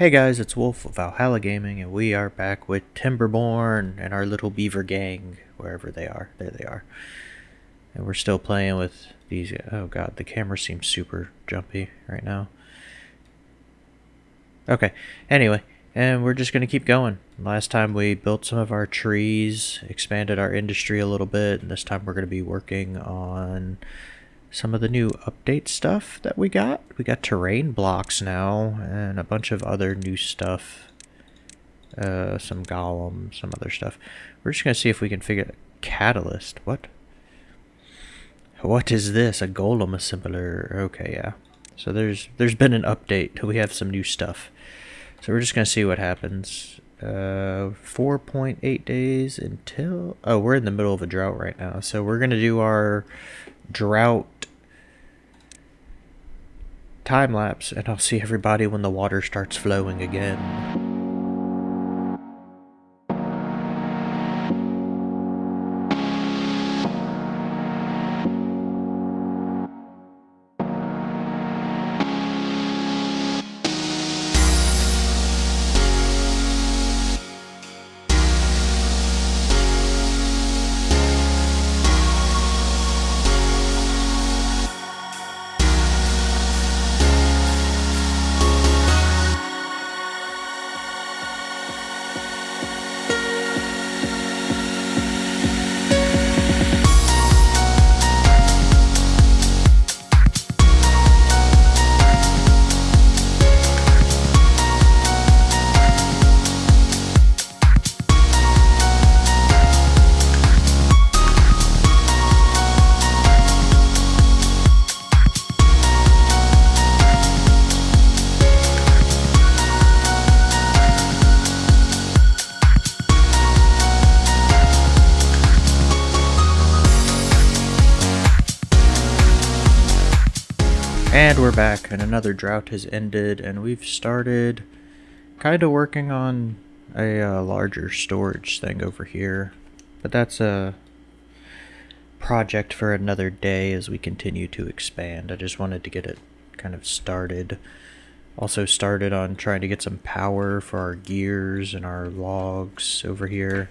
Hey guys, it's Wolf of Valhalla Gaming, and we are back with Timberborn and our little beaver gang, wherever they are. There they are. And we're still playing with these. Oh god, the camera seems super jumpy right now. Okay, anyway, and we're just going to keep going. Last time we built some of our trees, expanded our industry a little bit, and this time we're going to be working on some of the new update stuff that we got. We got terrain blocks now and a bunch of other new stuff. Uh, some golem, some other stuff. We're just going to see if we can figure catalyst. What? What is this? A golem assembler. Okay, yeah. So there's there's been an update. We have some new stuff. So we're just going to see what happens. Uh, 4.8 days until... Oh, we're in the middle of a drought right now. So we're going to do our drought time lapse and I'll see everybody when the water starts flowing again. And another drought has ended, and we've started kind of working on a uh, larger storage thing over here. But that's a project for another day as we continue to expand. I just wanted to get it kind of started. Also started on trying to get some power for our gears and our logs over here.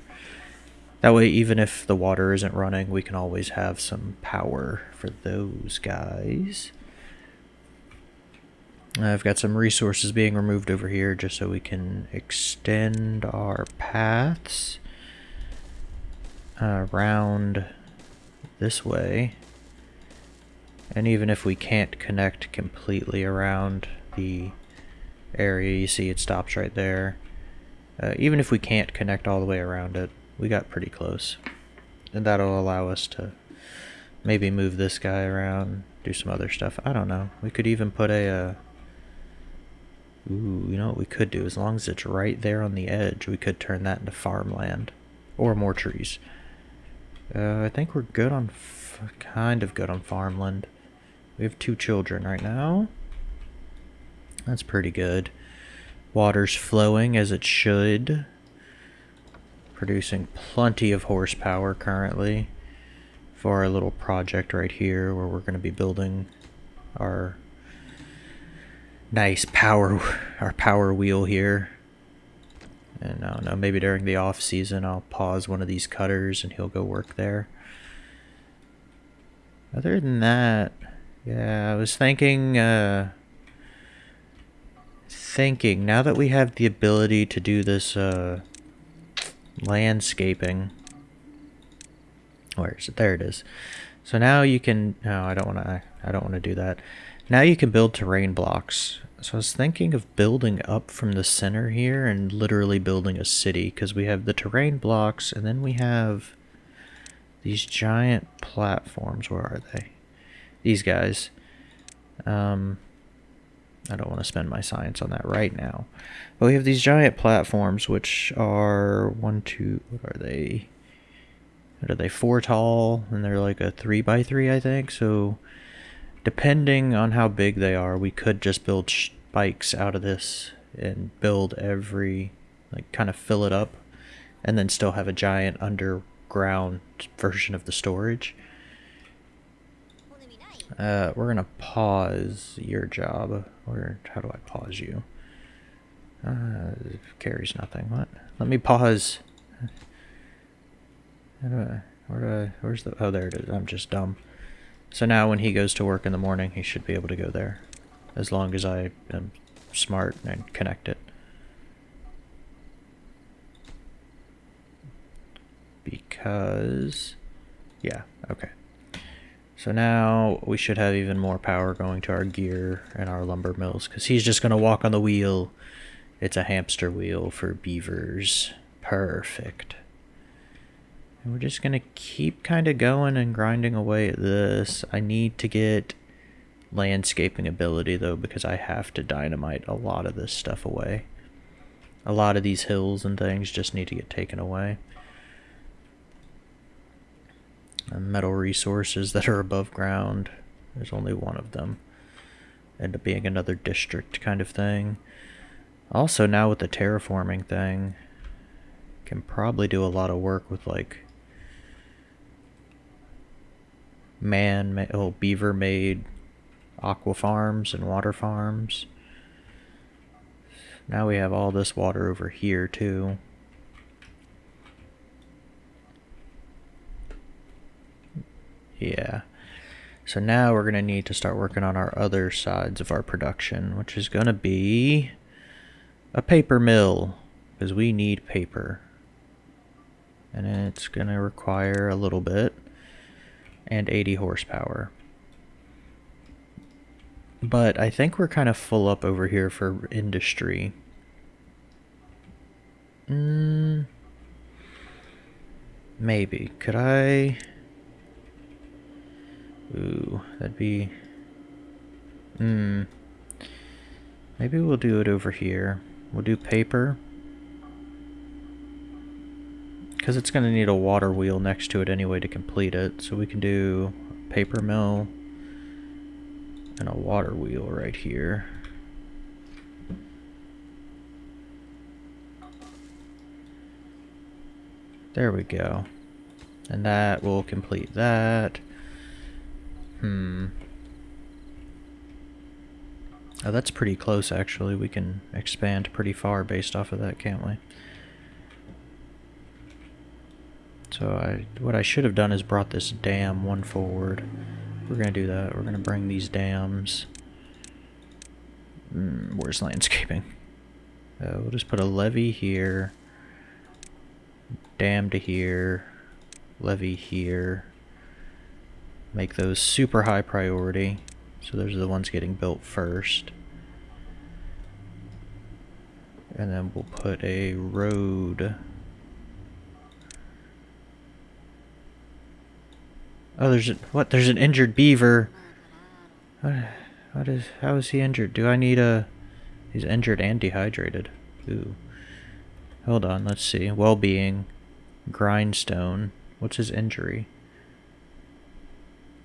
That way, even if the water isn't running, we can always have some power for those guys. I've got some resources being removed over here just so we can extend our paths around this way. And even if we can't connect completely around the area, you see it stops right there. Uh, even if we can't connect all the way around it, we got pretty close. And that'll allow us to maybe move this guy around, do some other stuff. I don't know. We could even put a... Uh, Ooh, you know what we could do? As long as it's right there on the edge, we could turn that into farmland. Or more trees. Uh, I think we're good on... kind of good on farmland. We have two children right now. That's pretty good. Water's flowing as it should. Producing plenty of horsepower currently for our little project right here where we're going to be building our nice power our power wheel here. And I don't know maybe during the off season I'll pause one of these cutters and he'll go work there. Other than that yeah I was thinking uh thinking now that we have the ability to do this uh landscaping. Where is it? There it is. So now you can no I don't want to I don't want to do that now you can build terrain blocks. So I was thinking of building up from the center here and literally building a city because we have the terrain blocks and then we have these giant platforms. Where are they? These guys. Um, I don't want to spend my science on that right now. But we have these giant platforms which are one, two, what are they? What are they? Four tall and they're like a three by three, I think. So depending on how big they are, we could just build spikes out of this and build every, like kind of fill it up and then still have a giant underground version of the storage. Uh, we're gonna pause your job. Or how do I pause you? Uh, carries nothing. What? Let me pause. How do I, where do I, where's the, oh, there it is. I'm just dumb. So now when he goes to work in the morning, he should be able to go there. As long as I am smart and connect it. Because, yeah, okay. So now we should have even more power going to our gear and our lumber mills because he's just going to walk on the wheel. It's a hamster wheel for beavers. Perfect. And we're just going to keep kind of going and grinding away at this. I need to get landscaping ability though because I have to dynamite a lot of this stuff away. A lot of these hills and things just need to get taken away. And metal resources that are above ground. There's only one of them. End up being another district kind of thing. Also now with the terraforming thing, can probably do a lot of work with like man, oh, beaver made aqua farms and water farms. Now we have all this water over here too. Yeah. So now we're going to need to start working on our other sides of our production, which is going to be a paper mill, because we need paper. And it's going to require a little bit and 80 horsepower. But I think we're kind of full up over here for industry. Mm, maybe. Could I... Ooh, that'd be... Hmm. Maybe we'll do it over here. We'll do paper. Because it's going to need a water wheel next to it anyway to complete it. So we can do paper mill and a water wheel right here. There we go. And that will complete that. Hmm. Oh, that's pretty close, actually. We can expand pretty far based off of that, can't we? So I, what I should have done is brought this dam one forward. We're going to do that. We're going to bring these dams. Mm, where's landscaping? Uh, we'll just put a levee here. Dam to here. Levee here. Make those super high priority. So those are the ones getting built first. And then we'll put a road Oh, there's a, what? There's an injured beaver. What, what is? How is he injured? Do I need a? He's injured and dehydrated. Ooh. Hold on. Let's see. Well-being. Grindstone. What's his injury?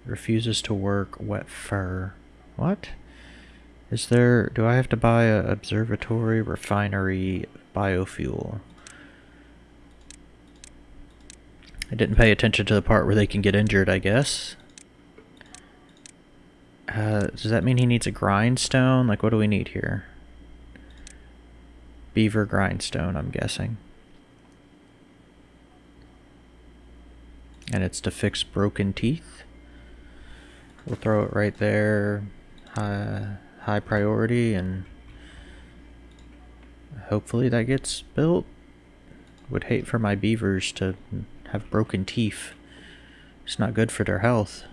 Refuses to work. Wet fur. What? Is there? Do I have to buy a observatory, refinery, biofuel? I didn't pay attention to the part where they can get injured, I guess. Uh, does that mean he needs a grindstone? Like, what do we need here? Beaver grindstone, I'm guessing. And it's to fix broken teeth. We'll throw it right there. High, high priority and hopefully that gets built. Would hate for my beavers to have broken teeth. It's not good for their health.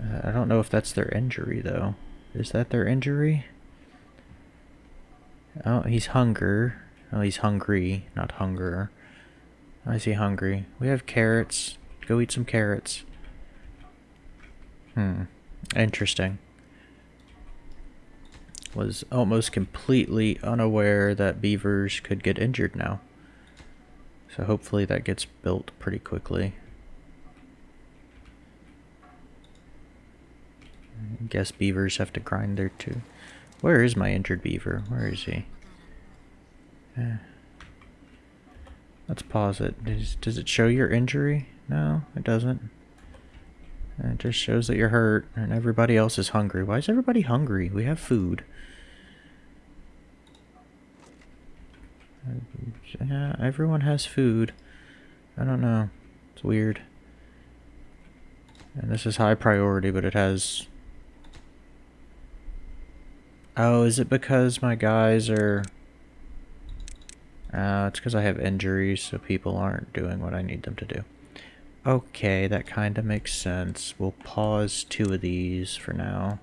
Uh, I don't know if that's their injury, though. Is that their injury? Oh, he's hunger. Oh, he's hungry, not hunger. I see hungry. We have carrots. Go eat some carrots. Hmm. Interesting. Was almost completely unaware that beavers could get injured now. So hopefully that gets built pretty quickly. I guess beavers have to grind there too. Where is my injured beaver? Where is he? Eh. Let's pause it. Does, does it show your injury? No, it doesn't. It just shows that you're hurt and everybody else is hungry. Why is everybody hungry? We have food. Yeah, everyone has food. I don't know. It's weird. And this is high priority, but it has... Oh, is it because my guys are... Uh, it's because I have injuries, so people aren't doing what I need them to do. Okay, that kind of makes sense. We'll pause two of these for now.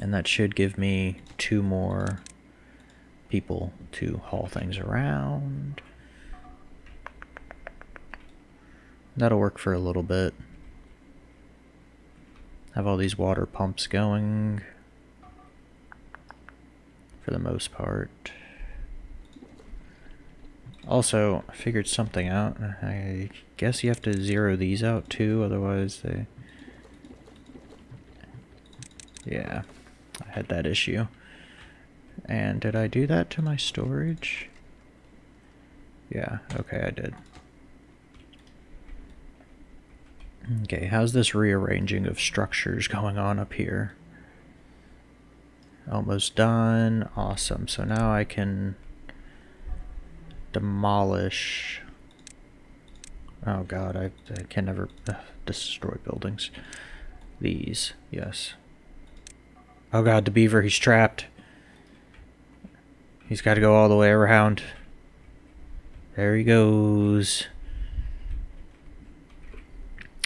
And that should give me two more people to haul things around. That'll work for a little bit. Have all these water pumps going for the most part. Also, I figured something out. I guess you have to zero these out too, otherwise they... Yeah, I had that issue. And did I do that to my storage? Yeah, okay, I did. Okay, how's this rearranging of structures going on up here? Almost done. Awesome. So now I can demolish... Oh god, I, I can never uh, destroy buildings. These, yes. Oh god, the beaver, he's trapped. He's got to go all the way around. There he goes.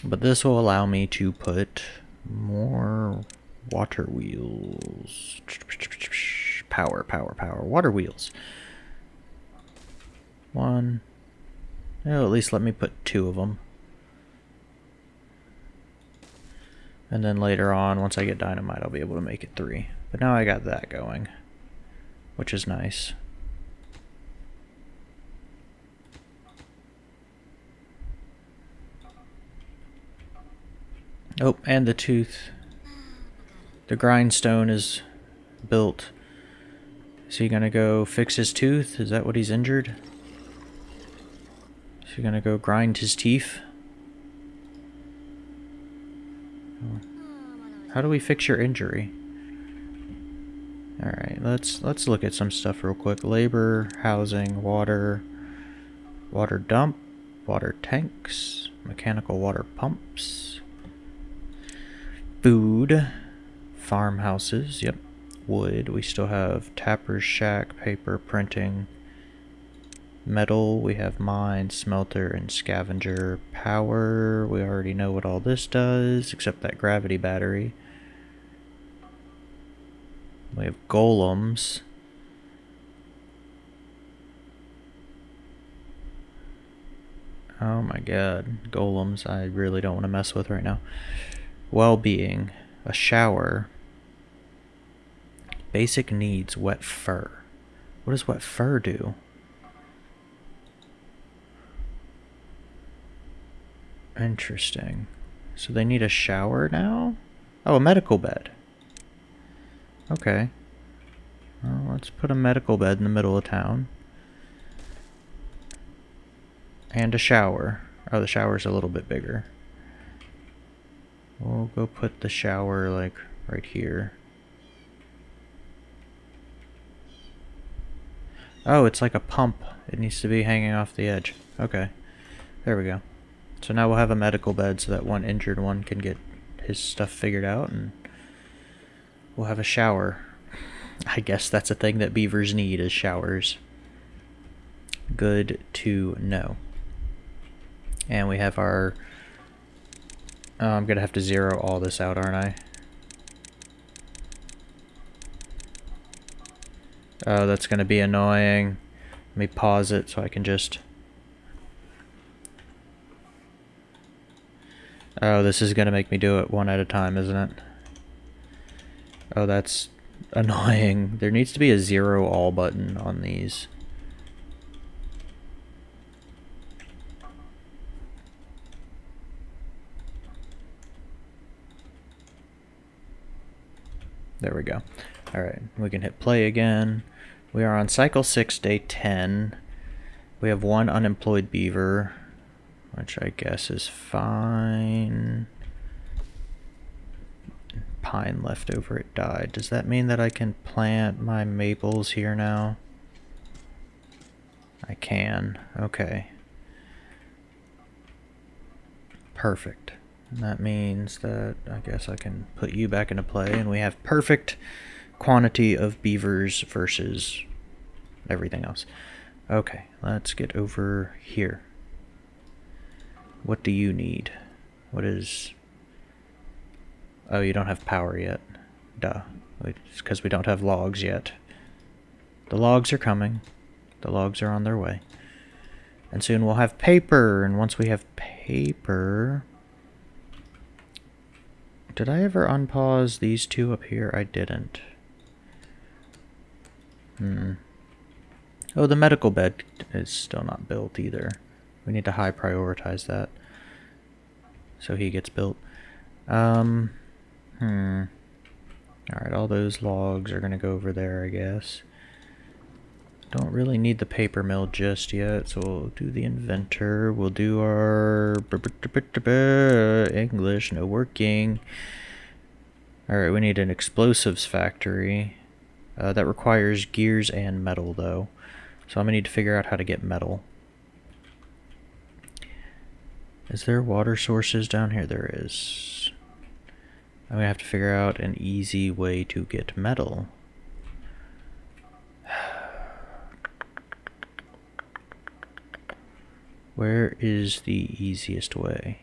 But this will allow me to put more water wheels. Power, power, power. Water wheels. One. Oh, at least let me put two of them. And then later on, once I get dynamite, I'll be able to make it three. But now I got that going, which is nice. Oh, and the tooth. The grindstone is built. Is he gonna go fix his tooth? Is that what he's injured? Is he gonna go grind his teeth? How do we fix your injury? Alright, let's let's look at some stuff real quick. Labor, housing, water, water dump, water tanks, mechanical water pumps, food, farmhouses, yep, wood. We still have tapper's shack, paper, printing, metal. We have mine, smelter, and scavenger. Power, we already know what all this does, except that gravity battery. We have golems. Oh my god, golems I really don't want to mess with right now well-being, a shower, basic needs, wet fur. What does wet fur do? Interesting. So they need a shower now? Oh, a medical bed. Okay. Well, let's put a medical bed in the middle of town. And a shower. Oh, the shower's a little bit bigger. We'll go put the shower like right here. Oh, it's like a pump. It needs to be hanging off the edge. Okay. There we go. So now we'll have a medical bed so that one injured one can get his stuff figured out and we'll have a shower. I guess that's a thing that beavers need is showers. Good to know. And we have our Oh, I'm gonna have to zero all this out, aren't I? Oh, that's gonna be annoying. Let me pause it so I can just... Oh, this is gonna make me do it one at a time, isn't it? Oh, that's annoying. There needs to be a zero all button on these. There we go. All right, we can hit play again. We are on cycle 6, day 10. We have one unemployed beaver, which I guess is fine. pine left over. It died. Does that mean that I can plant my maples here now? I can. Okay. Perfect. And that means that I guess I can put you back into play and we have perfect quantity of beavers versus everything else. Okay, let's get over here. What do you need? What is... Oh, you don't have power yet. Duh. It's because we don't have logs yet. The logs are coming. The logs are on their way. And soon we'll have paper, and once we have paper... Did I ever unpause these two up here? I didn't. Hmm. Oh, the medical bed is still not built either. We need to high prioritize that. So he gets built. Um, hmm. Alright, all those logs are going to go over there, I guess. Don't really need the paper mill just yet, so we'll do the inventor. We'll do our English, no working. Alright, we need an explosives factory. Uh, that requires gears and metal, though. So I'm going to need to figure out how to get metal. Is there water sources down here? There is. I'm going to have to figure out an easy way to get metal. Where is the easiest way?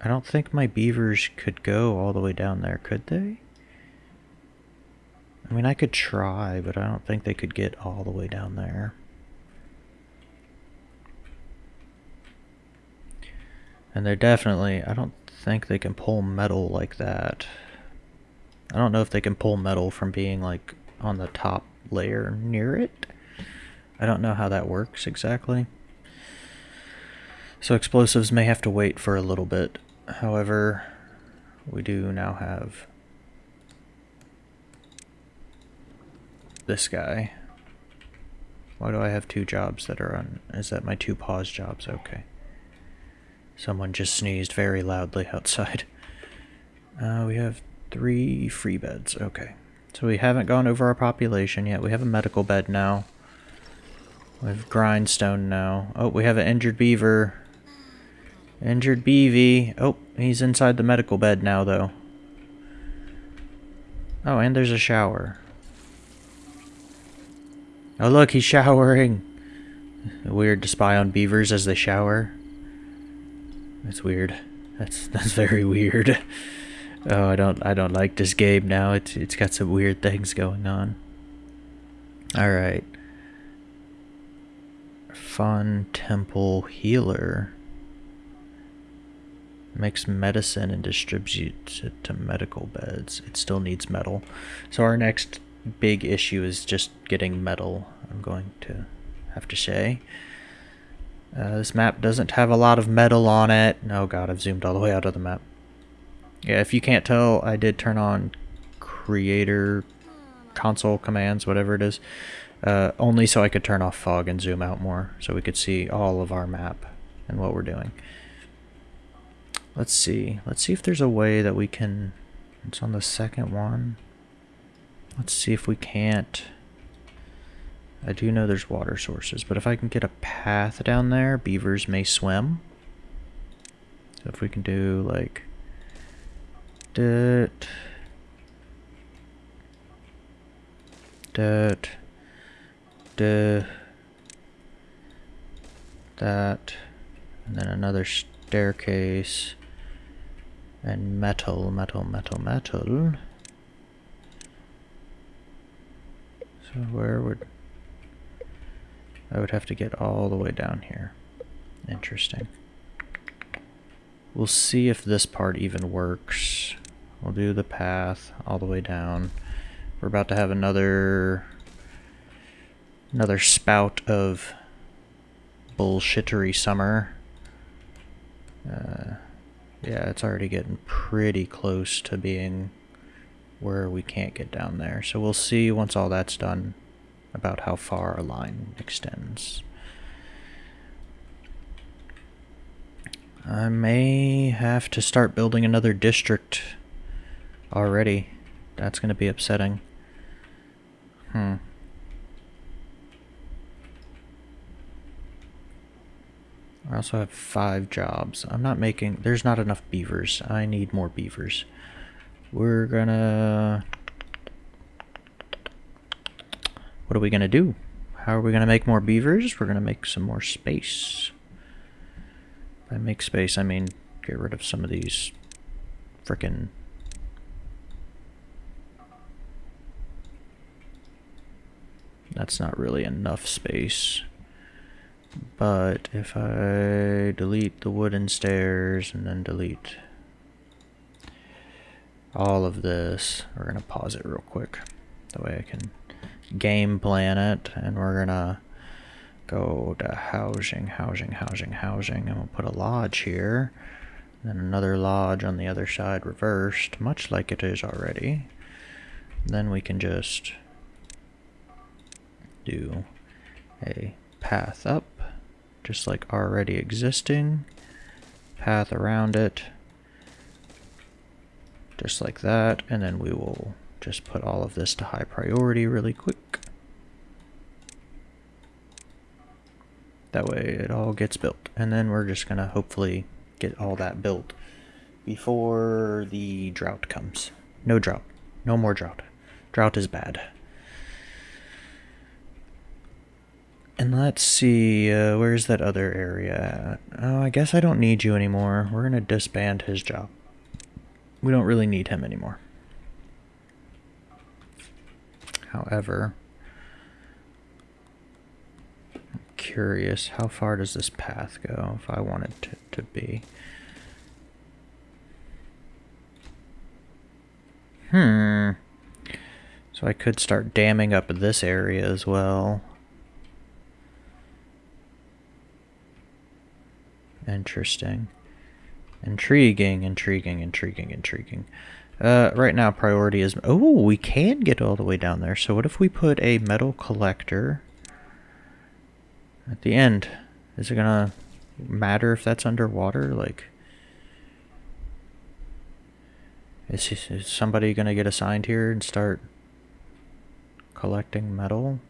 I don't think my beavers could go all the way down there, could they? I mean, I could try, but I don't think they could get all the way down there. And they're definitely, I don't think they can pull metal like that. I don't know if they can pull metal from being like on the top layer near it. I don't know how that works exactly. So explosives may have to wait for a little bit. However, we do now have this guy. Why do I have two jobs that are on? Is that my two pause jobs? Okay. Someone just sneezed very loudly outside. Uh, we have three free beds. Okay. So we haven't gone over our population yet. We have a medical bed now. We have grindstone now. Oh, we have an injured beaver. Injured beavy. Oh, he's inside the medical bed now, though. Oh, and there's a shower. Oh, look, he's showering. Weird to spy on beavers as they shower. That's weird. That's that's very weird. Oh, I don't I don't like this game now. It's it's got some weird things going on. All right. Fun temple healer makes medicine and distributes it to medical beds. It still needs metal. So our next big issue is just getting metal, I'm going to have to say. Uh, this map doesn't have a lot of metal on it. Oh god, I've zoomed all the way out of the map. Yeah, if you can't tell, I did turn on creator console commands, whatever it is, uh, only so I could turn off fog and zoom out more, so we could see all of our map and what we're doing. Let's see. Let's see if there's a way that we can... It's on the second one. Let's see if we can't... I do know there's water sources, but if I can get a path down there, beavers may swim. So if we can do like dirt, dirt, dirt, that, and then another staircase, and metal, metal, metal, metal. So where would... I would have to get all the way down here. Interesting. We'll see if this part even works. We'll do the path all the way down. We're about to have another another spout of bullshittery summer. Uh, yeah, it's already getting pretty close to being where we can't get down there. So we'll see once all that's done about how far a line extends. I may have to start building another district already. That's going to be upsetting. Hmm. I also have five jobs. I'm not making... There's not enough beavers. I need more beavers. We're gonna... What are we gonna do? How are we gonna make more beavers? We're gonna make some more space. By make space, I mean get rid of some of these frickin' That's not really enough space. But if I delete the wooden stairs and then delete all of this, we're going to pause it real quick. That way I can game planet and we're to go to housing, housing, housing, housing, and we'll put a lodge here. Then another lodge on the other side reversed, much like it is already. Then we can just do a path up, just like already existing, path around it, just like that, and then we will just put all of this to high priority really quick. That way it all gets built. And then we're just going to hopefully get all that built before the drought comes. No drought. No more drought. Drought is bad. And let's see, uh, where's that other area at? Oh, I guess I don't need you anymore. We're going to disband his job. We don't really need him anymore. However, I'm curious, how far does this path go if I wanted to, to be? Hmm. So I could start damming up this area as well. Interesting. Intriguing, intriguing, intriguing, intriguing. Uh, right now priority is... Oh, we can get all the way down there. So what if we put a metal collector at the end? Is it gonna matter if that's underwater? Like... Is, is somebody gonna get assigned here and start collecting metal?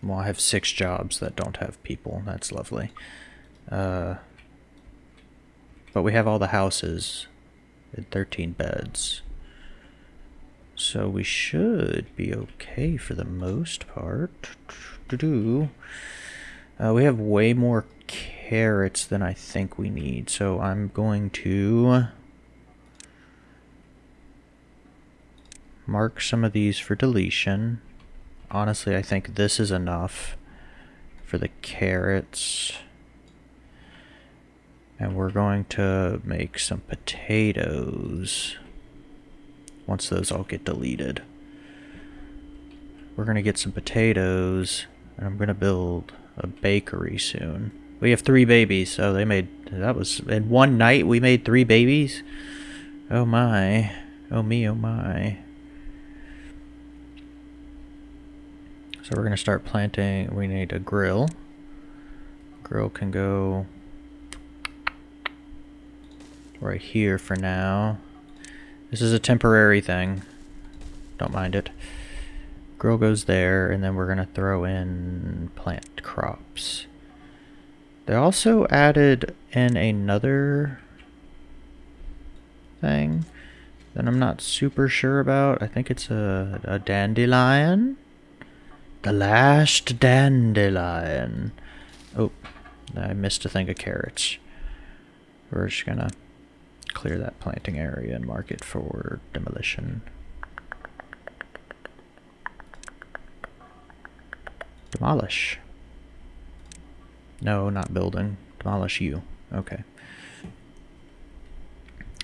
Well, I have six jobs that don't have people. That's lovely. Uh, but we have all the houses at 13 beds. So we should be okay for the most part. Uh, we have way more carrots than I think we need. So I'm going to mark some of these for deletion honestly, I think this is enough for the carrots. And we're going to make some potatoes once those all get deleted. We're going to get some potatoes, and I'm going to build a bakery soon. We have three babies, so they made, that was, in one night we made three babies? Oh my, oh me, oh my. So we're going to start planting, we need a grill. Grill can go right here for now. This is a temporary thing. Don't mind it. Grill goes there, and then we're going to throw in plant crops. They also added in another thing that I'm not super sure about. I think it's a, a dandelion. The last dandelion. Oh, I missed a thing of carrots. We're just gonna clear that planting area and mark it for demolition. Demolish. No, not building. Demolish you. Okay.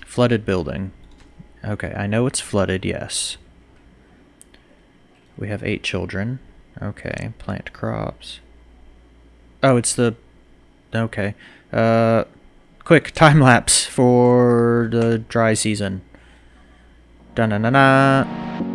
Flooded building. Okay, I know it's flooded, yes. We have eight children. Okay, plant crops. Oh, it's the... Okay. Uh, quick, time lapse for the dry season. Da-na-na-na.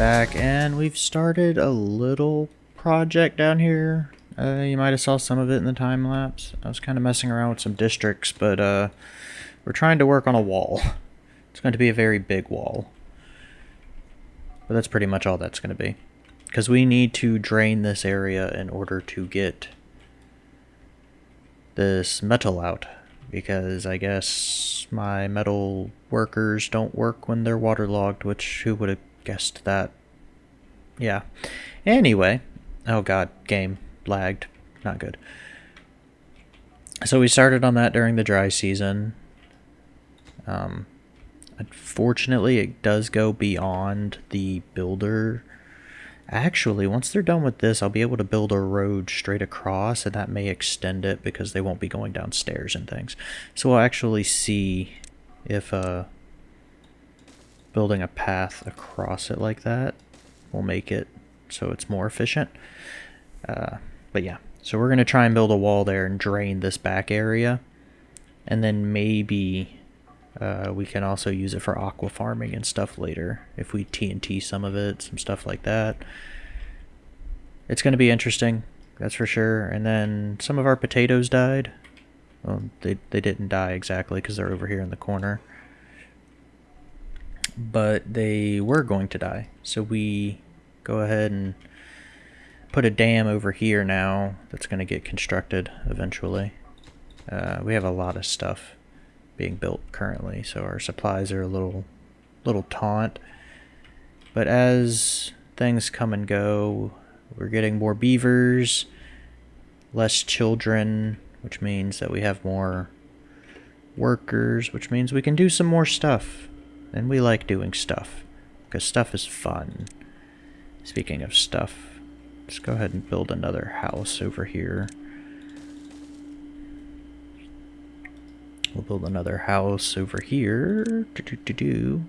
Back and we've started a little project down here. Uh, you might have saw some of it in the time lapse. I was kind of messing around with some districts, but uh, we're trying to work on a wall. It's going to be a very big wall. But that's pretty much all that's going to be. Because we need to drain this area in order to get this metal out. Because I guess my metal workers don't work when they're waterlogged, which who would have guessed that? Yeah. Anyway. Oh god, game lagged. Not good. So we started on that during the dry season. Um, unfortunately, it does go beyond the builder. Actually, once they're done with this, I'll be able to build a road straight across, and that may extend it because they won't be going downstairs and things. So we'll actually see if uh, building a path across it like that will make it so it's more efficient. Uh, but yeah, so we're going to try and build a wall there and drain this back area. And then maybe uh, we can also use it for aqua farming and stuff later. If we TNT some of it, some stuff like that. It's going to be interesting, that's for sure. And then some of our potatoes died. Well, they, they didn't die exactly because they're over here in the corner. But they were going to die. So we go ahead and put a dam over here now that's going to get constructed eventually. Uh, we have a lot of stuff being built currently, so our supplies are a little, little taunt. But as things come and go, we're getting more beavers, less children, which means that we have more workers, which means we can do some more stuff. And we like doing stuff, because stuff is fun. Speaking of stuff, Let's go ahead and build another house over here. We'll build another house over here. Do, do, do, do.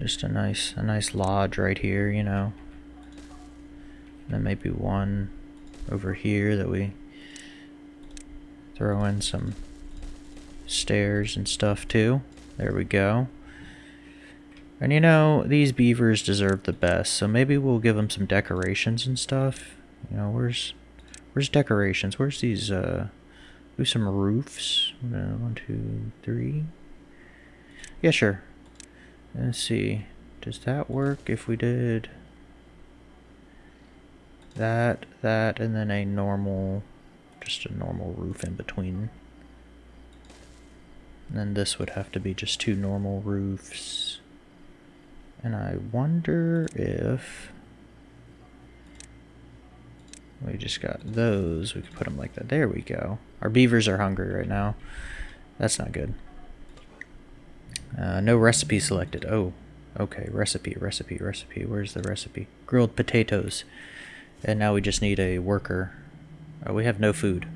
Just a nice, a nice lodge right here, you know. And then maybe one over here that we throw in some stairs and stuff too. There we go. And you know, these beavers deserve the best, so maybe we'll give them some decorations and stuff. You know, where's where's decorations? Where's these, uh, do some roofs? One, two, three. Yeah, sure. Let's see. Does that work if we did that, that, and then a normal, just a normal roof in between? And then this would have to be just two normal roofs. And I wonder if we just got those. We could put them like that. There we go. Our beavers are hungry right now. That's not good. Uh, no recipe selected. Oh, okay. Recipe, recipe, recipe. Where's the recipe? Grilled potatoes. And now we just need a worker. Oh, we have no food.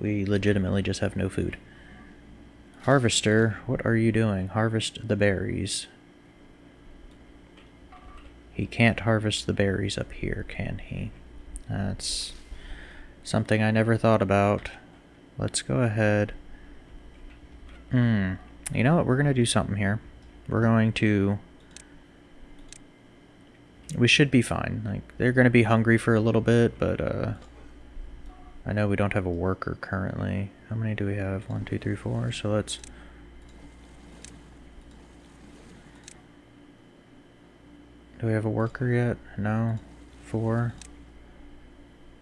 We legitimately just have no food. Harvester, what are you doing? Harvest the berries. He can't harvest the berries up here, can he? That's something I never thought about. Let's go ahead. Hmm. You know what? We're going to do something here. We're going to... We should be fine. Like, they're going to be hungry for a little bit, but, uh... I know we don't have a worker currently. How many do we have? One, two, three, four. So let's... Do we have a worker yet? No. Four.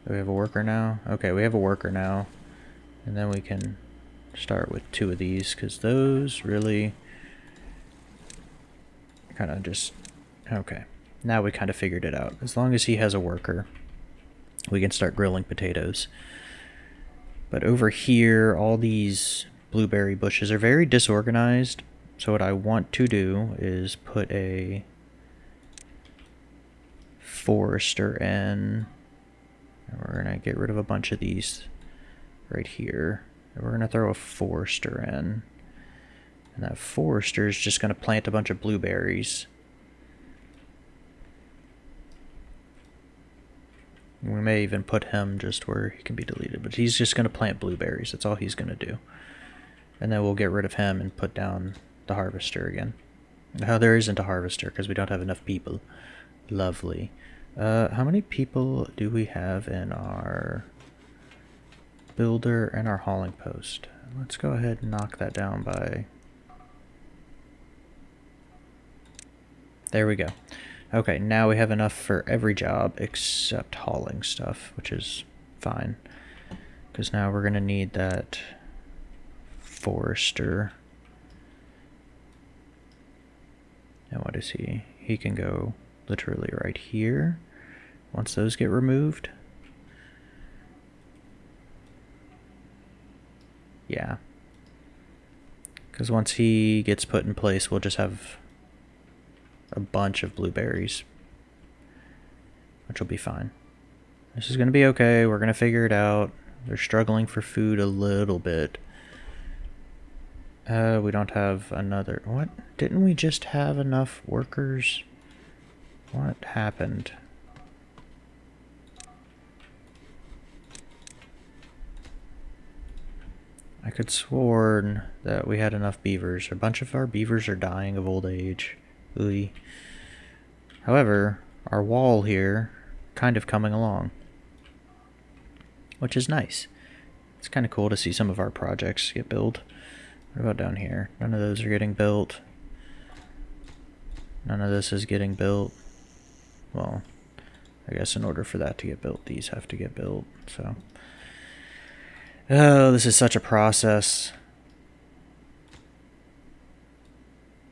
Do we have a worker now? Okay, we have a worker now. And then we can start with two of these, because those really kind of just... Okay. Now we kind of figured it out. As long as he has a worker, we can start grilling potatoes. But over here, all these blueberry bushes are very disorganized. So what I want to do is put a forester in. And we're going to get rid of a bunch of these right here. And we're going to throw a forester in. And that forester is just going to plant a bunch of blueberries. We may even put him just where he can be deleted, but he's just going to plant blueberries. That's all he's going to do. And then we'll get rid of him and put down the harvester again. Now there isn't a harvester because we don't have enough people. Lovely. Uh, how many people do we have in our builder and our hauling post? Let's go ahead and knock that down by... There we go. Okay, now we have enough for every job except hauling stuff, which is fine. Because now we're going to need that forester. And what is he? He can go literally right here. Once those get removed. Yeah. Because once he gets put in place, we'll just have a bunch of blueberries. Which will be fine. This is going to be okay. We're going to figure it out. They're struggling for food a little bit. Uh, we don't have another... What? Didn't we just have enough workers? What happened? I could sworn that we had enough beavers. A bunch of our beavers are dying of old age. Ooey. However, our wall here kind of coming along. Which is nice. It's kind of cool to see some of our projects get built. What about down here? None of those are getting built. None of this is getting built. Well, I guess in order for that to get built, these have to get built, so... Oh, this is such a process.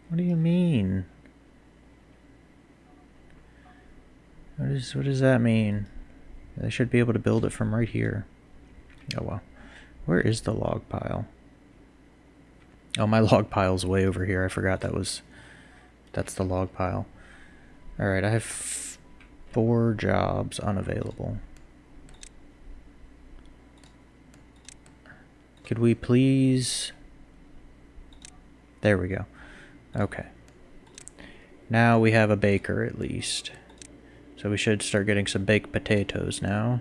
What do you mean? What, is, what does that mean? They should be able to build it from right here. Oh well. Where is the log pile? Oh, my log pile's way over here. I forgot that was... That's the log pile. Alright, I have four jobs unavailable. Could we please... There we go. Okay. Now we have a baker at least. So we should start getting some baked potatoes now.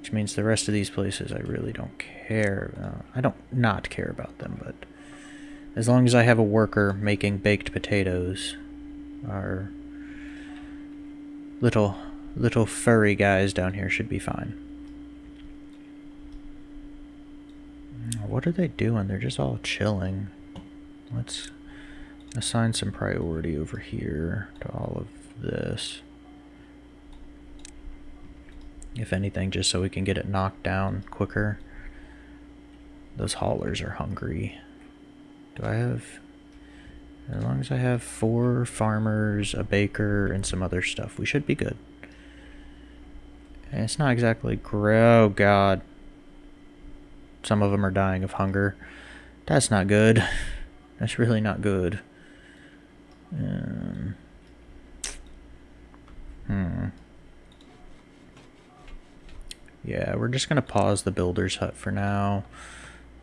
Which means the rest of these places I really don't care. Uh, I don't not care about them, but as long as I have a worker making baked potatoes, our little little furry guys down here should be fine. What are they doing? They're just all chilling. Let's assign some priority over here to all of this. If anything, just so we can get it knocked down quicker. Those haulers are hungry. Do I have... As long as I have four farmers, a baker, and some other stuff, we should be good. And it's not exactly... Oh, God. Some of them are dying of hunger. That's not good. That's really not good. Um, hmm. Yeah, we're just going to pause the builder's hut for now.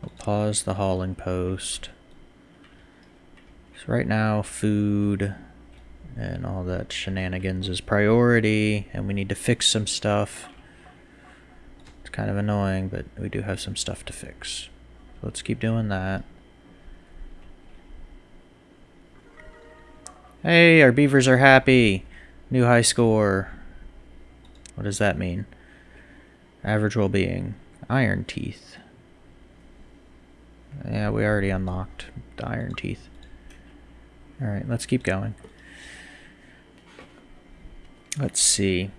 We'll pause the hauling post. So right now, food and all that shenanigans is priority, and we need to fix some stuff. It's kind of annoying, but we do have some stuff to fix. So let's keep doing that. Hey, our beavers are happy. New high score. What does that mean? Average well-being. Iron teeth. Yeah, we already unlocked the iron teeth. Alright, let's keep going. Let's see.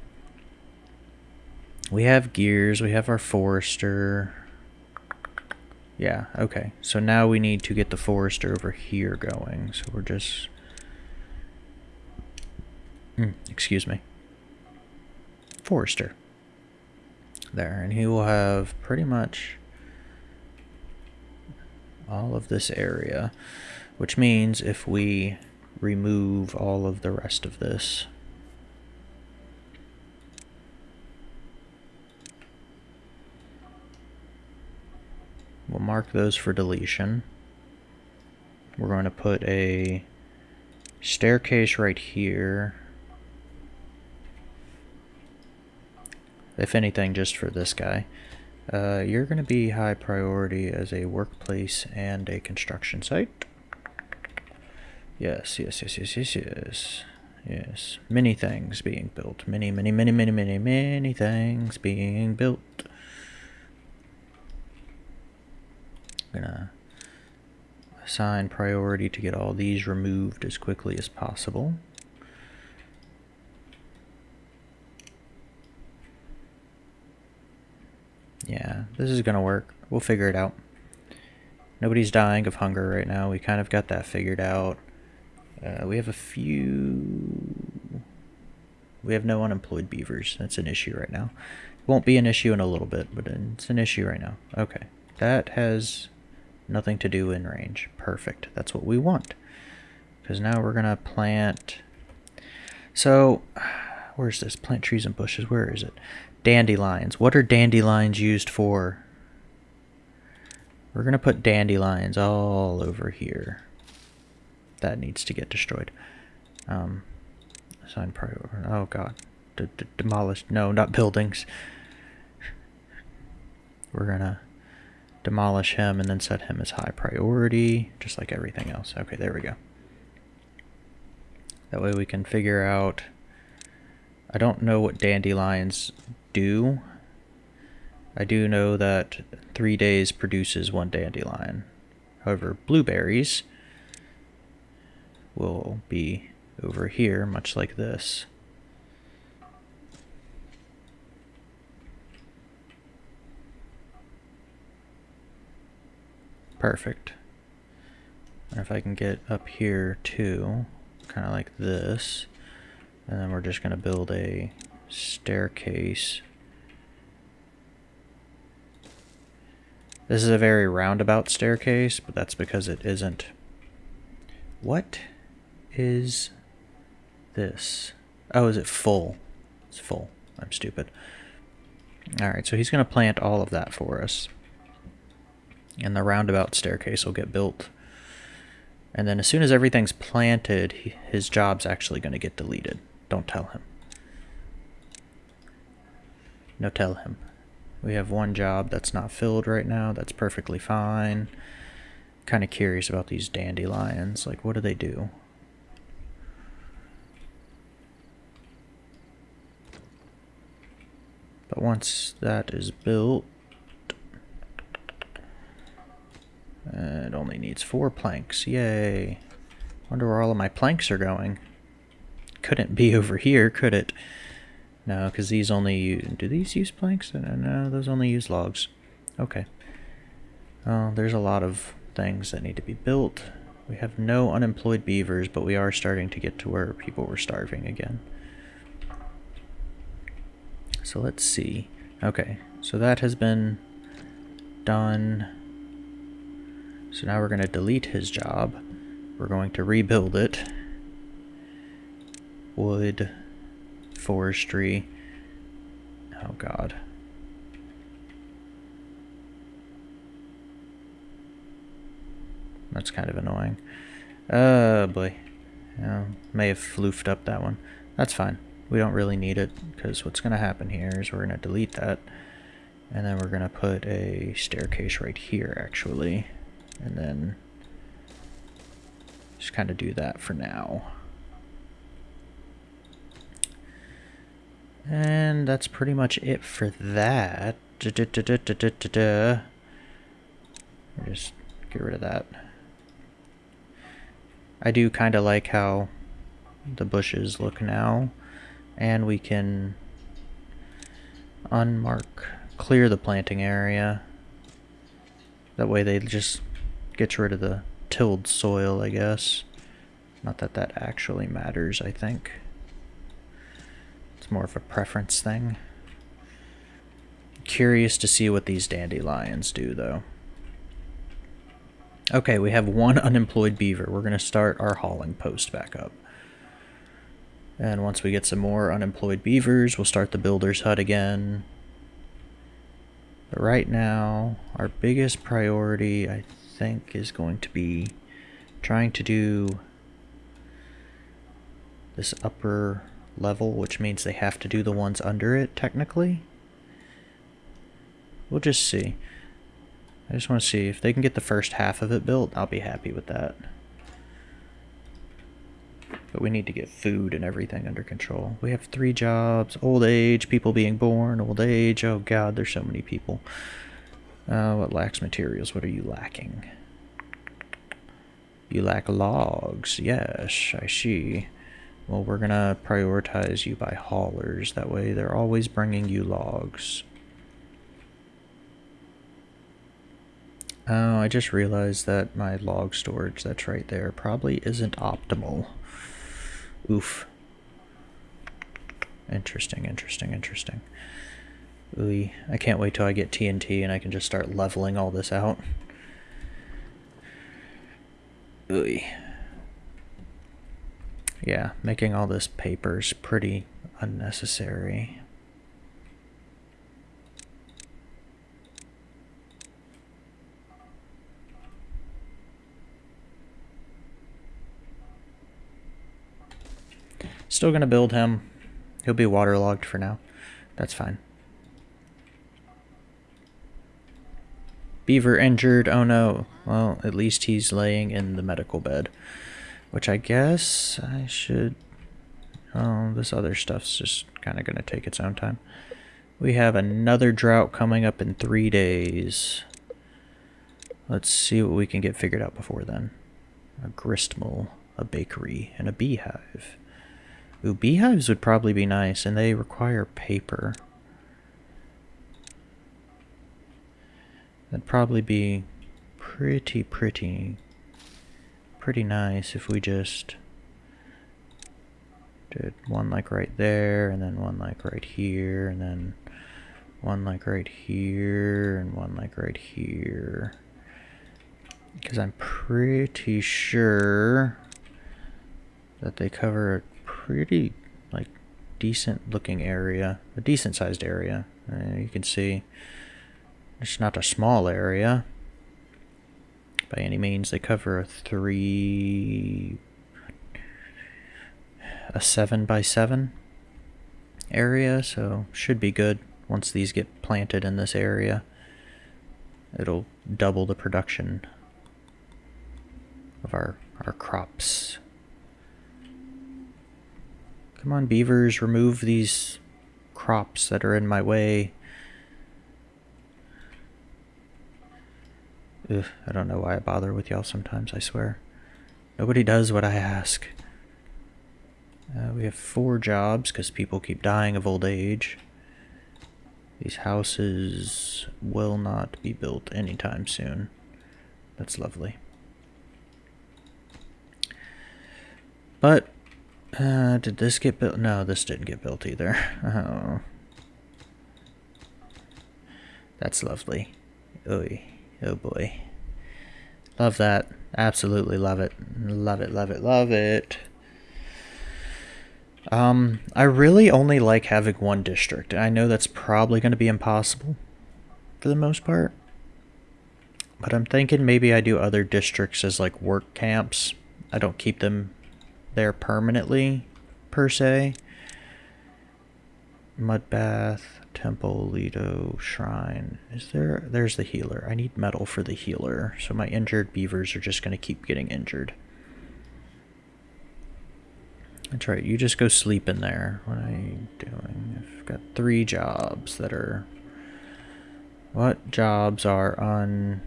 We have gears, we have our forester. Yeah, okay. So now we need to get the forester over here going. So we're just... Mm, excuse me. Forester. There, and he will have pretty much all of this area. Which means if we remove all of the rest of this, we'll mark those for deletion. We're going to put a staircase right here. If anything, just for this guy. Uh, you're going to be high priority as a workplace and a construction site. Yes, yes, yes, yes, yes, yes. Yes. Many things being built. Many, many, many, many, many, many things being built. I'm gonna assign priority to get all these removed as quickly as possible. Yeah, this is gonna work. We'll figure it out. Nobody's dying of hunger right now. We kind of got that figured out. Uh, we have a few... We have no unemployed beavers. That's an issue right now. It won't be an issue in a little bit, but it's an issue right now. Okay. That has nothing to do in range. Perfect. That's what we want. Because now we're going to plant... So, where's this? Plant trees and bushes. Where is it? Dandelions. What are dandelions used for? We're going to put dandelions all over here. That needs to get destroyed. Um, priority. Oh god. D -d demolished. No, not buildings. We're going to demolish him and then set him as high priority, just like everything else. Okay, there we go. That way we can figure out... I don't know what dandelions do. I do know that three days produces one dandelion. However, blueberries will be over here, much like this. Perfect. And if I can get up here too, kind of like this, and then we're just going to build a staircase. This is a very roundabout staircase, but that's because it isn't. What is this? Oh, is it full? It's full. I'm stupid. Alright, so he's going to plant all of that for us. And the roundabout staircase will get built. And then as soon as everything's planted, he, his job's actually going to get deleted. Don't tell him. No, tell him. We have one job that's not filled right now. That's perfectly fine. Kind of curious about these dandelions. Like, what do they do? But once that is built, it only needs four planks. Yay. Wonder where all of my planks are going. Couldn't be over here, could it? No, because these only use... Do these use planks? Uh, no, those only use logs. Okay. Well, there's a lot of things that need to be built. We have no unemployed beavers, but we are starting to get to where people were starving again. So let's see. Okay, so that has been done. So now we're going to delete his job. We're going to rebuild it. Wood, forestry. Oh god. That's kind of annoying. Oh boy. Yeah, may have floofed up that one. That's fine we don't really need it because what's going to happen here is we're going to delete that and then we're going to put a staircase right here actually and then just kind of do that for now and that's pretty much it for that just get rid of that I do kind of like how the bushes look now and we can unmark, clear the planting area. That way they just gets rid of the tilled soil, I guess. Not that that actually matters, I think. It's more of a preference thing. Curious to see what these dandelions do, though. Okay, we have one unemployed beaver. We're going to start our hauling post back up. And once we get some more unemployed beavers, we'll start the builder's hut again. But right now, our biggest priority, I think, is going to be trying to do this upper level, which means they have to do the ones under it, technically. We'll just see. I just want to see if they can get the first half of it built, I'll be happy with that. But we need to get food and everything under control. We have three jobs. Old age, people being born, old age. Oh god, there's so many people. Uh, what lacks materials? What are you lacking? You lack logs. Yes, I see. Well, we're going to prioritize you by haulers. That way they're always bringing you logs. Oh, I just realized that my log storage that's right there probably isn't optimal. Oof. Interesting, interesting, interesting. Ooh, I can't wait till I get TNT and I can just start leveling all this out. Ooh. Yeah, making all this paper's pretty unnecessary. Still gonna build him. He'll be waterlogged for now. That's fine. Beaver injured. Oh no. Well, at least he's laying in the medical bed. Which I guess I should... Oh, this other stuff's just kind of going to take its own time. We have another drought coming up in three days. Let's see what we can get figured out before then. A gristmill, a bakery, and a beehive. Ooh, beehives would probably be nice, and they require paper. That'd probably be pretty, pretty, pretty nice if we just did one like right there, and then one like right here, and then one like right here, and one like right here. Because I'm pretty sure that they cover a pretty, like, decent looking area, a decent sized area. Uh, you can see it's not a small area by any means. They cover a three, a seven by seven area, so should be good once these get planted in this area. It'll double the production of our, our crops. Come on, beavers, remove these crops that are in my way. Ugh, I don't know why I bother with y'all sometimes, I swear. Nobody does what I ask. Uh, we have four jobs because people keep dying of old age. These houses will not be built anytime soon. That's lovely. But, uh, did this get built? No, this didn't get built either. Oh. That's lovely. Oy. Oh boy. Love that. Absolutely love it. Love it, love it, love it. Um, I really only like having one district. I know that's probably going to be impossible for the most part. But I'm thinking maybe I do other districts as like work camps. I don't keep them there permanently, per se. Mud bath. Temple, Lido, Shrine. Is there... There's the healer. I need metal for the healer. So my injured beavers are just going to keep getting injured. That's right. You just go sleep in there. What are you doing? I've got three jobs that are... What jobs are on...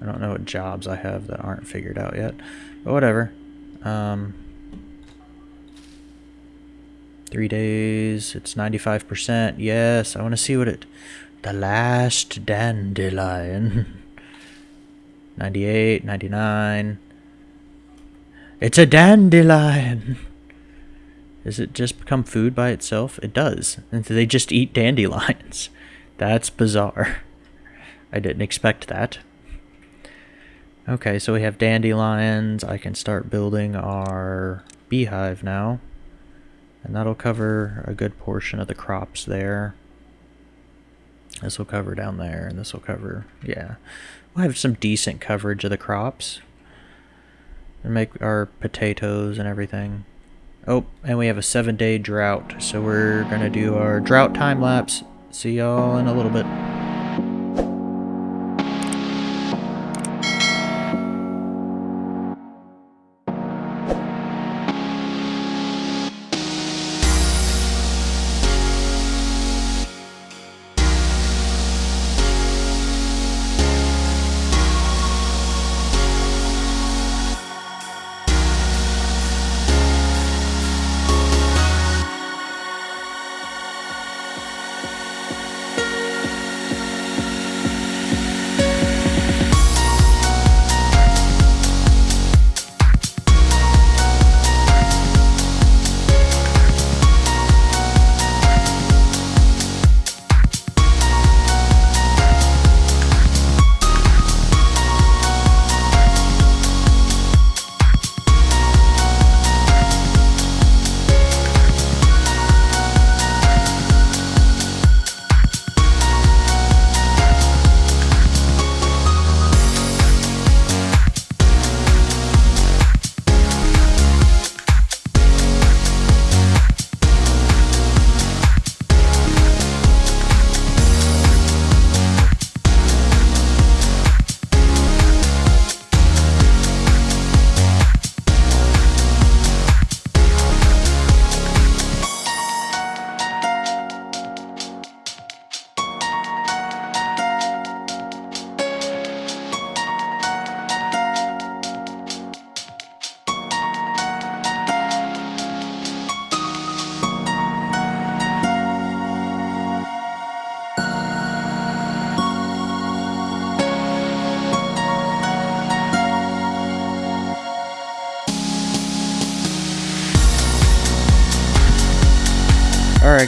I don't know what jobs I have that aren't figured out yet. But whatever. Um... Three days. It's 95%. Yes, I want to see what it... The last dandelion. 98, 99. It's a dandelion! Does it just become food by itself? It does. And they just eat dandelions. That's bizarre. I didn't expect that. Okay, so we have dandelions. I can start building our beehive now. And that'll cover a good portion of the crops there. This will cover down there, and this will cover, yeah. We'll have some decent coverage of the crops. And make our potatoes and everything. Oh, and we have a seven day drought, so we're gonna do our drought time lapse. See y'all in a little bit.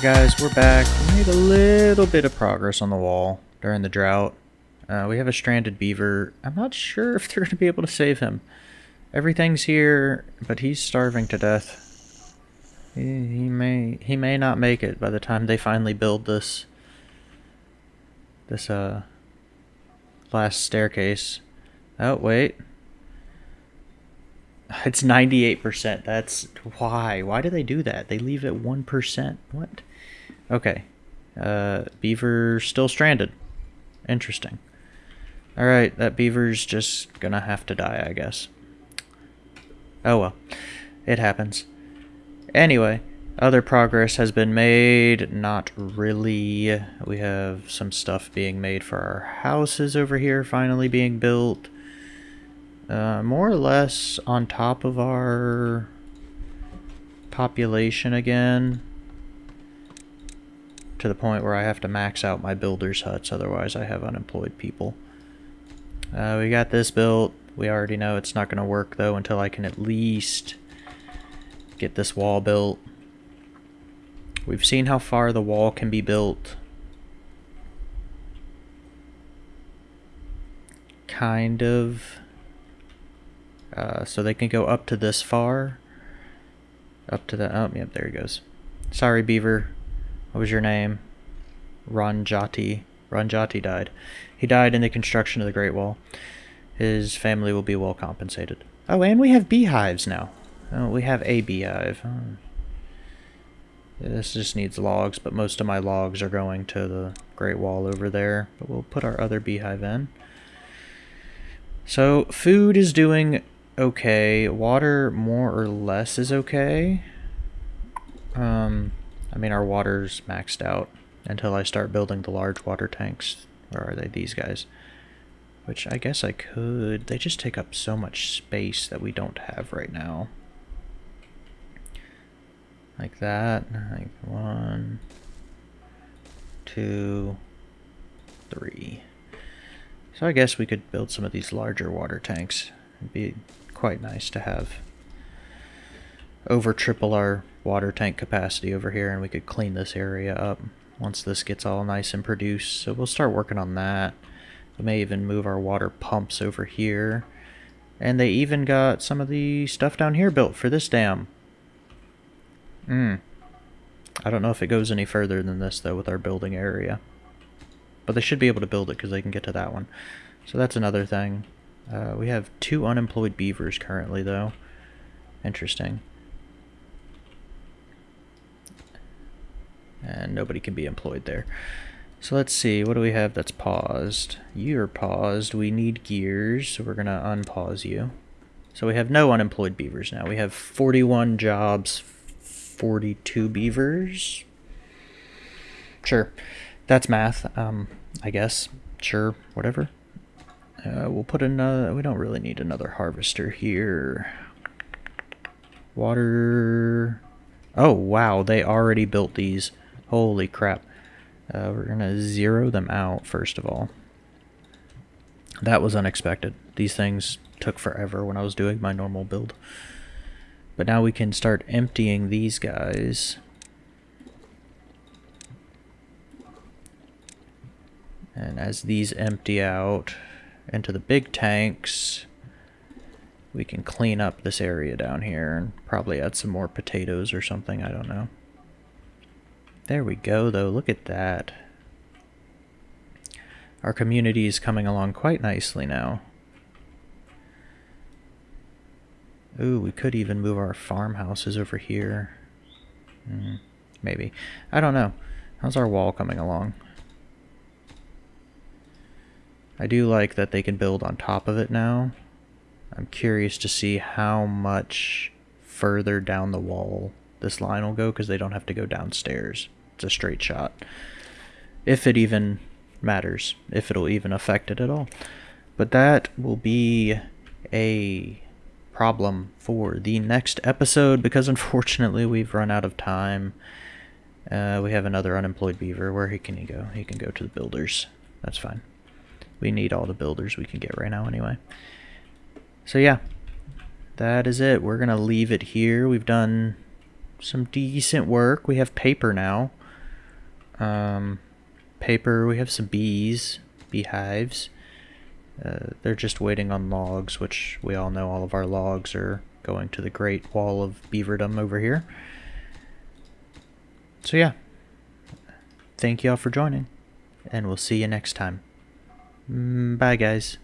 Alright guys, we're back. We made a little bit of progress on the wall during the drought. Uh, we have a stranded beaver. I'm not sure if they're going to be able to save him. Everything's here, but he's starving to death. He, he may he may not make it by the time they finally build this this uh last staircase. Oh wait. It's 98%. That's why. Why do they do that? They leave it 1%. What? Okay. Uh, beaver still stranded. Interesting. Alright, that beaver's just gonna have to die, I guess. Oh well. It happens. Anyway, other progress has been made. Not really. We have some stuff being made for our houses over here finally being built uh, more or less on top of our population again to the point where I have to max out my builder's huts otherwise I have unemployed people. Uh, we got this built. We already know it's not going to work though until I can at least get this wall built. We've seen how far the wall can be built. Kind of. Uh, so they can go up to this far. Up to the... Oh, yep, there he goes. Sorry, Beaver. What was your name? Ranjati. Ranjati died. He died in the construction of the Great Wall. His family will be well compensated. Oh, and we have beehives now. Oh, we have a beehive. Oh. This just needs logs, but most of my logs are going to the Great Wall over there. But we'll put our other beehive in. So, food is doing okay. Water, more or less, is okay. Um, I mean, our water's maxed out until I start building the large water tanks. Or are they these guys? Which I guess I could. They just take up so much space that we don't have right now. Like that. Like one, two, three. So I guess we could build some of these larger water tanks. It'd be quite nice to have over triple our water tank capacity over here and we could clean this area up once this gets all nice and produced. So we'll start working on that. We may even move our water pumps over here. And they even got some of the stuff down here built for this dam. Hmm. I don't know if it goes any further than this though with our building area. But they should be able to build it because they can get to that one. So that's another thing. Uh, we have two unemployed beavers currently, though. Interesting. And nobody can be employed there. So let's see, what do we have that's paused? You're paused. We need gears, so we're to unpause you. So we have no unemployed beavers now. We have 41 jobs, 42 beavers. Sure. That's math, um, I guess. Sure, whatever. Uh, we'll put another, we don't really need another harvester here. Water. Oh, wow, they already built these. Holy crap. Uh, we're going to zero them out, first of all. That was unexpected. These things took forever when I was doing my normal build. But now we can start emptying these guys. And as these empty out, into the big tanks. We can clean up this area down here and probably add some more potatoes or something, I don't know. There we go though, look at that. Our community is coming along quite nicely now. Ooh, we could even move our farmhouses over here. Mm, maybe. I don't know. How's our wall coming along? I do like that they can build on top of it now. I'm curious to see how much further down the wall this line will go because they don't have to go downstairs. It's a straight shot. If it even matters, if it'll even affect it at all. But that will be a problem for the next episode because unfortunately we've run out of time. Uh, we have another unemployed beaver. Where he can he go? He can go to the builders. That's fine. We need all the builders we can get right now anyway. So yeah, that is it. We're going to leave it here. We've done some decent work. We have paper now. Um, paper, we have some bees, beehives. Uh, they're just waiting on logs, which we all know all of our logs are going to the Great Wall of Beaverdom over here. So yeah, thank y'all for joining, and we'll see you next time. Mm, Bye, guys.